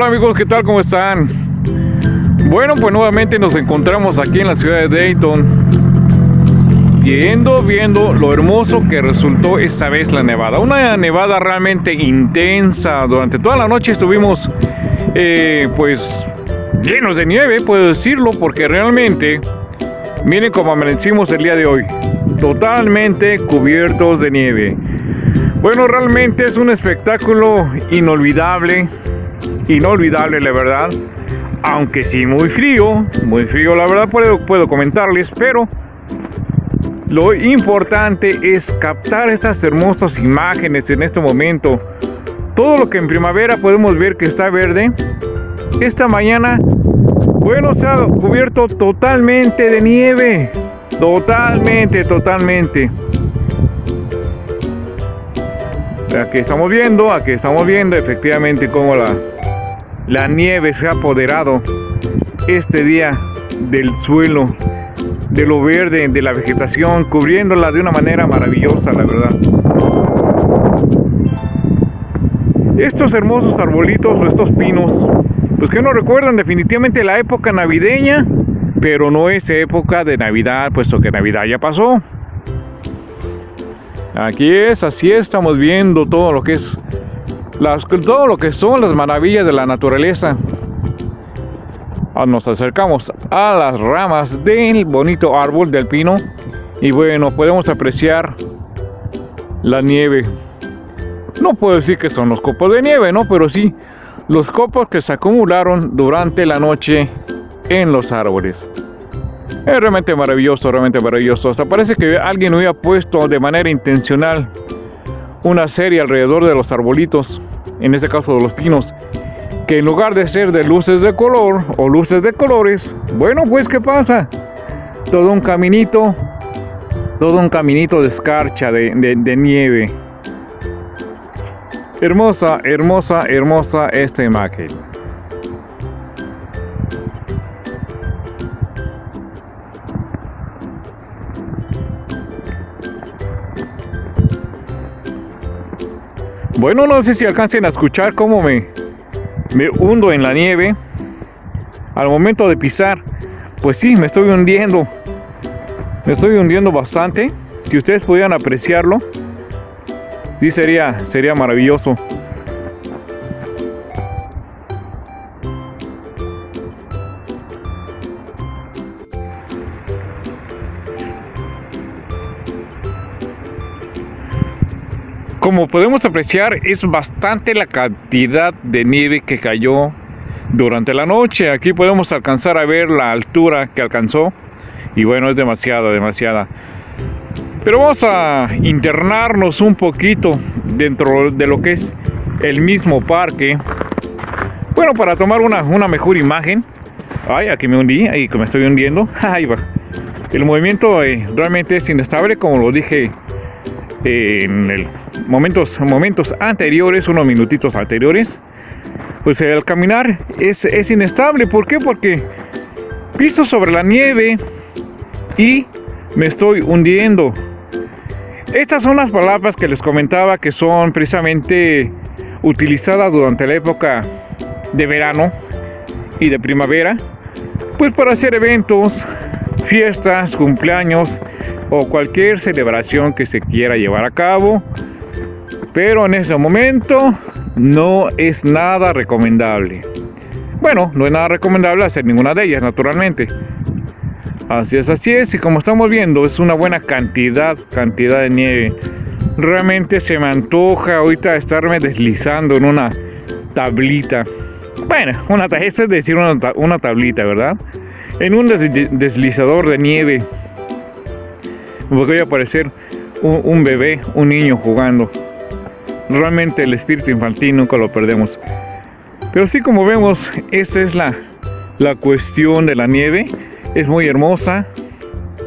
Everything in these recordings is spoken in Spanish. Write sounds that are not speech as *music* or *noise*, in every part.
Hola amigos, ¿qué tal? ¿Cómo están? Bueno, pues nuevamente nos encontramos aquí en la ciudad de Dayton Viendo, viendo lo hermoso que resultó esta vez la nevada Una nevada realmente intensa Durante toda la noche estuvimos eh, pues llenos de nieve, puedo decirlo Porque realmente, miren cómo amanecimos el día de hoy Totalmente cubiertos de nieve bueno, realmente es un espectáculo inolvidable inolvidable, la verdad. Aunque sí, muy frío, muy frío, la verdad puedo, puedo comentarles, pero lo importante es captar estas hermosas imágenes en este momento. Todo lo que en primavera podemos ver que está verde, esta mañana, bueno, se ha cubierto totalmente de nieve. Totalmente, totalmente. Aquí estamos viendo, aquí estamos viendo efectivamente cómo la, la nieve se ha apoderado este día del suelo, de lo verde, de la vegetación, cubriéndola de una manera maravillosa, la verdad. Estos hermosos arbolitos o estos pinos, pues que nos recuerdan definitivamente la época navideña, pero no es época de Navidad, puesto que Navidad ya pasó. Aquí es, así estamos viendo todo lo que es todo lo que son las maravillas de la naturaleza. Ah, nos acercamos a las ramas del bonito árbol del pino y bueno, podemos apreciar la nieve. No puedo decir que son los copos de nieve, ¿no? Pero sí los copos que se acumularon durante la noche en los árboles. Es realmente maravilloso, realmente maravilloso. Hasta parece que alguien hubiera puesto de manera intencional una serie alrededor de los arbolitos, en este caso de los pinos, que en lugar de ser de luces de color o luces de colores, bueno, pues ¿qué pasa? Todo un caminito, todo un caminito de escarcha, de, de nieve. Hermosa, hermosa, hermosa esta imagen. Bueno, no sé si alcancen a escuchar cómo me, me hundo en la nieve. Al momento de pisar, pues sí, me estoy hundiendo. Me estoy hundiendo bastante. Si ustedes pudieran apreciarlo, sí sería, sería maravilloso. Podemos apreciar, es bastante la cantidad de nieve que cayó durante la noche. Aquí podemos alcanzar a ver la altura que alcanzó. Y bueno, es demasiada, demasiada. Pero vamos a internarnos un poquito dentro de lo que es el mismo parque. Bueno, para tomar una, una mejor imagen. Ay, aquí me hundí, ahí me estoy hundiendo. *laughs* Ahí va. El movimiento eh, realmente es inestable, como lo dije en momentos, momentos anteriores, unos minutitos anteriores, pues el caminar es, es inestable. ¿Por qué? Porque piso sobre la nieve y me estoy hundiendo. Estas son las palabras que les comentaba que son precisamente utilizadas durante la época de verano y de primavera, pues para hacer eventos, fiestas, cumpleaños, o cualquier celebración que se quiera llevar a cabo. Pero en ese momento no es nada recomendable. Bueno, no es nada recomendable hacer ninguna de ellas, naturalmente. Así es, así es. Y como estamos viendo, es una buena cantidad, cantidad de nieve. Realmente se me antoja ahorita estarme deslizando en una tablita. Bueno, una, eso es decir una, una tablita, ¿verdad? En un deslizador de nieve voy a parecer un, bebé, un niño jugando. Realmente el espíritu infantil nunca lo perdemos. Pero sí como vemos, esa es la, la cuestión de la nieve. Es muy hermosa,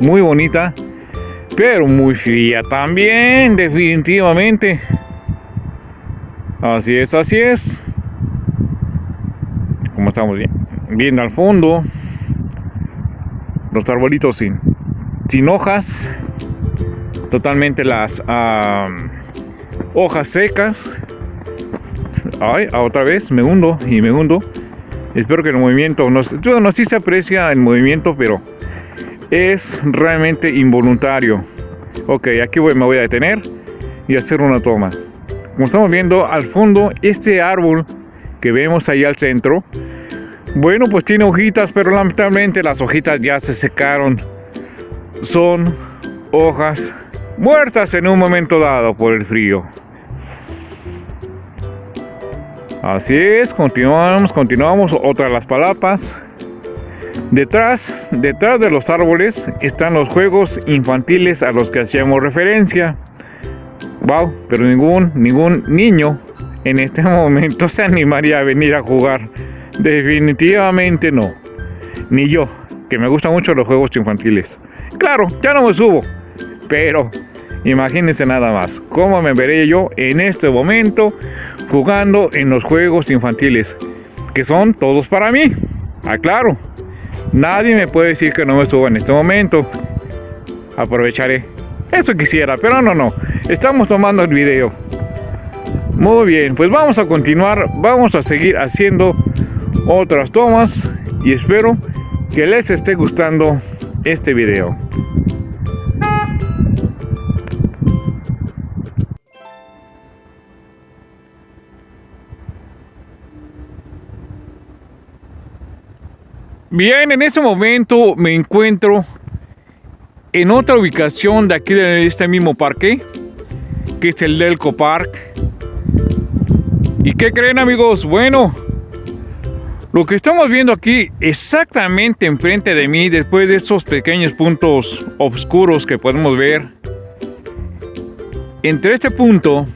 muy bonita, pero muy fría también, definitivamente. Así es, así es. Como estamos viendo al fondo, los arbolitos sin, sin hojas totalmente las hojas secas. Ay, otra vez me hundo y me hundo. Espero que el movimiento, no, no sí se aprecia el movimiento, pero es realmente involuntario. Ok, aquí me voy a detener y hacer una toma. Como estamos viendo al fondo, este árbol que vemos ahí al centro, bueno, pues tiene hojitas, pero lamentablemente las hojitas ya se secaron. Son hojas muertas en un momento dado por el frío. Así es, continuamos, continuamos. Otra de las palapas. Detrás, detrás de los árboles están los juegos infantiles a los que hacíamos referencia. Wow, pero ningún, ningún niño en este *laughs* momento se animaría a venir a jugar. Definitivamente no. Ni yo, que me gustan mucho los juegos infantiles. Claro, ya no me subo. Pero imagínense nada más, cómo me veré yo en este momento jugando en los juegos infantiles, que son todos para mí. Aclaro, nadie me puede decir que no me suba en este momento. Aprovecharé. Eso quisiera, pero no, no. Estamos tomando el video. Muy bien, pues vamos a continuar, vamos a seguir haciendo otras tomas y espero que les esté gustando este video. Bien, en este momento me encuentro en otra ubicación de aquí de este mismo parque, que es el Delco Park. ¿Y qué creen amigos? Bueno, lo que estamos viendo aquí exactamente enfrente de mí, después de esos pequeños puntos oscuros que podemos ver, entre este punto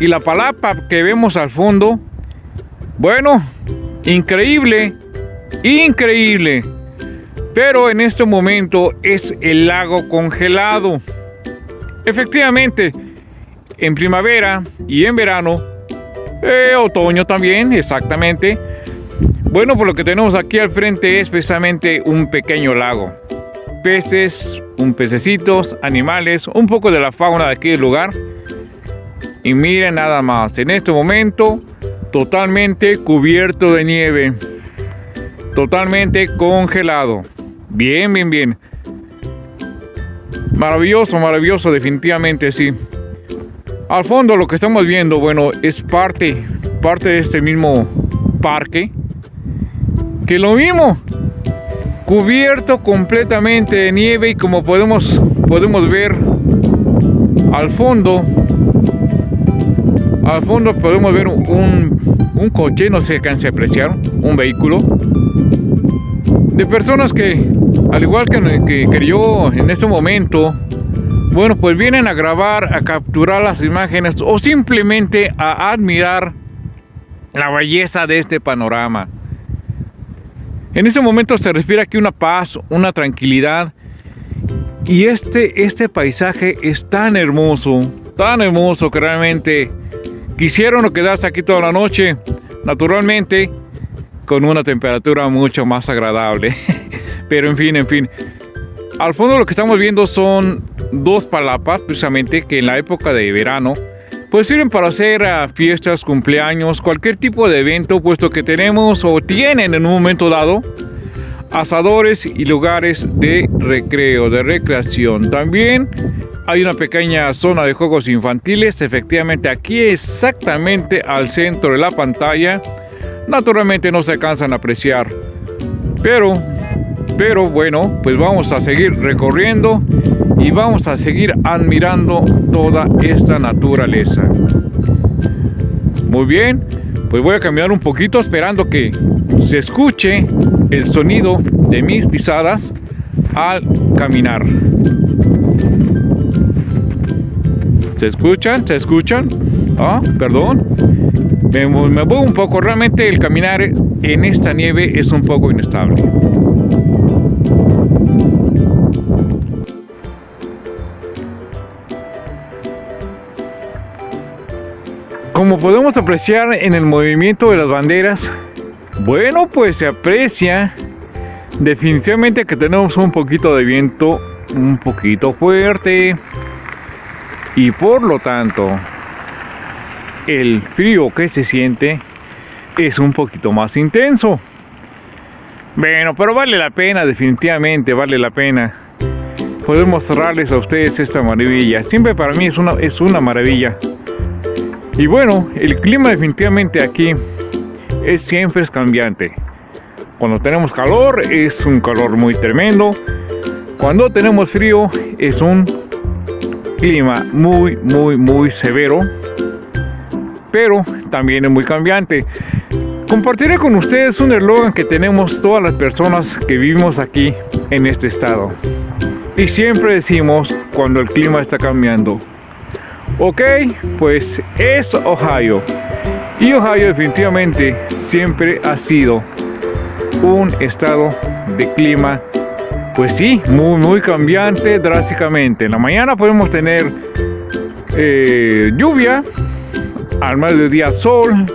y la palapa que vemos al fondo, bueno, increíble, increíble. Pero en este momento es el lago congelado. Efectivamente, en primavera y en verano, eh, otoño también, exactamente. Bueno, por lo que tenemos aquí al frente es precisamente un pequeño lago. Peces, un pececitos, animales, un poco de la fauna de aquí del lugar. Y miren nada más, en este momento totalmente cubierto de nieve. Totalmente congelado. Bien, bien, bien. Maravilloso, maravilloso, definitivamente sí. Al fondo lo que estamos viendo, bueno, es parte, parte de este mismo parque. Que lo mismo, cubierto completamente de nieve y como podemos, podemos ver al fondo, al fondo podemos ver un, un coche, no se alcance a apreciar, un vehículo de personas que, al igual que, que, yo en este momento, bueno, pues vienen a grabar, a capturar las imágenes o simplemente a admirar la belleza de este panorama. En este momento se respira aquí una paz, una tranquilidad. Y este, este paisaje es tan hermoso, tan hermoso que realmente quisieron quedarse aquí toda la noche. Naturalmente, con una temperatura mucho más agradable. *laughs* Pero en fin, en fin. Al fondo lo que estamos viendo son dos palapas, precisamente, que en la época de verano, pues sirven para hacer ah, fiestas, cumpleaños, cualquier tipo de evento, puesto que tenemos o tienen en un momento dado asadores y lugares de recreo, de recreación. También hay una pequeña zona de juegos infantiles, efectivamente aquí exactamente al centro de la pantalla naturalmente no se alcanzan a apreciar. Pero, pero bueno, pues vamos a seguir recorriendo y vamos a seguir admirando toda esta naturaleza. Muy bien, pues voy a caminar un poquito esperando que se escuche el sonido de mis pisadas al caminar. ¿Se escuchan? ¿Se escuchan? Ah, perdón. Me, me voy un poco. Realmente el caminar en esta nieve es un poco inestable. Como podemos apreciar en el movimiento de las banderas, bueno, pues se aprecia definitivamente que tenemos un poquito de viento un poquito fuerte y por lo tanto el frío que se siente es un poquito más intenso. Bueno, pero vale la pena, definitivamente vale la pena poder mostrarles a ustedes esta maravilla. Siempre para mí es una, es una maravilla. Y bueno, el clima definitivamente aquí es siempre es cambiante. Cuando tenemos calor es un calor muy tremendo. Cuando tenemos frío es un clima muy, muy, muy severo. Pero también es muy cambiante. Compartiré con ustedes un eslogan que tenemos todas las personas que vivimos aquí en este estado. Y siempre decimos cuando el clima está cambiando. Ok, pues es Ohio. Y Ohio definitivamente siempre ha sido un estado de clima, pues sí, muy, muy cambiante drásticamente. En la mañana podemos tener eh, lluvia, al mediodía sol,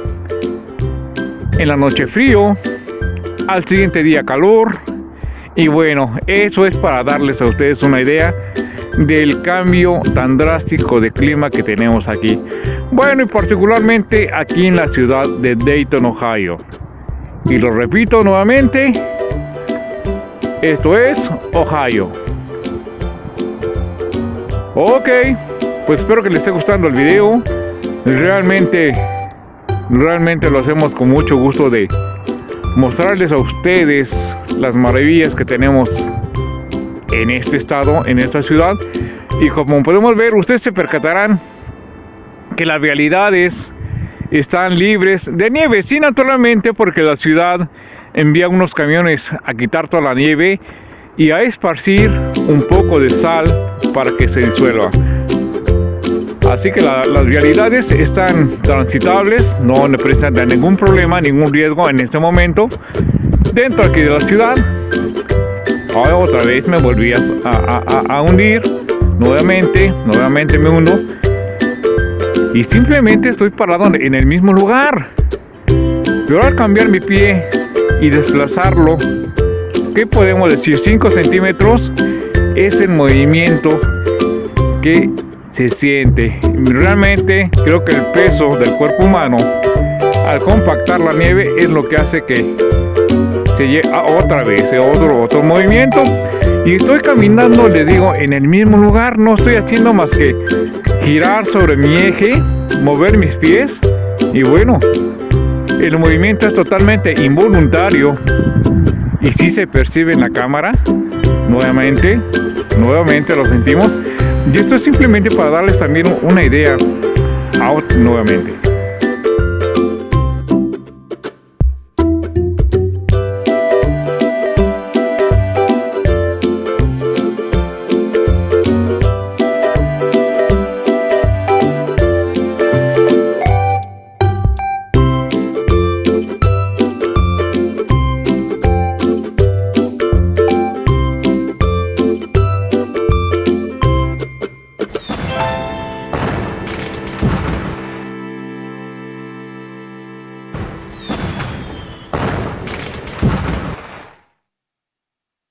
en la noche frío, al siguiente día calor. Y bueno, eso es para darles a ustedes una idea del cambio tan drástico de clima que tenemos aquí. Bueno, y particularmente aquí en la ciudad de Dayton, Ohio. Y lo repito nuevamente, esto es Ohio. Ok, pues espero que les esté gustando el video. Realmente Realmente lo hacemos con mucho gusto de mostrarles a ustedes las maravillas que tenemos en este estado, en esta ciudad. Y como podemos ver, ustedes se percatarán que las realidades están libres de nieve. Sí, naturalmente, porque la ciudad envía unos camiones a quitar toda la nieve y a esparcir un poco de sal para que se disuelva. Así que las realidades están transitables, no presentan ningún problema, ningún riesgo en este momento. Dentro aquí de la ciudad, otra vez me volví a, hundir, nuevamente, nuevamente me hundo. Y simplemente estoy parado en el mismo lugar. Pero al cambiar mi pie y desplazarlo, ¿qué podemos decir? 5 centímetros es el movimiento que se siente. Realmente creo que el peso del cuerpo humano al compactar la nieve es lo que hace que se llegue otra vez, otro, otro movimiento. Y estoy caminando, les digo, en el mismo lugar. No estoy haciendo más que girar sobre mi eje, mover mis pies. Y bueno, el movimiento es totalmente involuntario. Y si se percibe en la cámara, nuevamente, nuevamente lo sentimos. Y esto es simplemente para darles también una idea out nuevamente.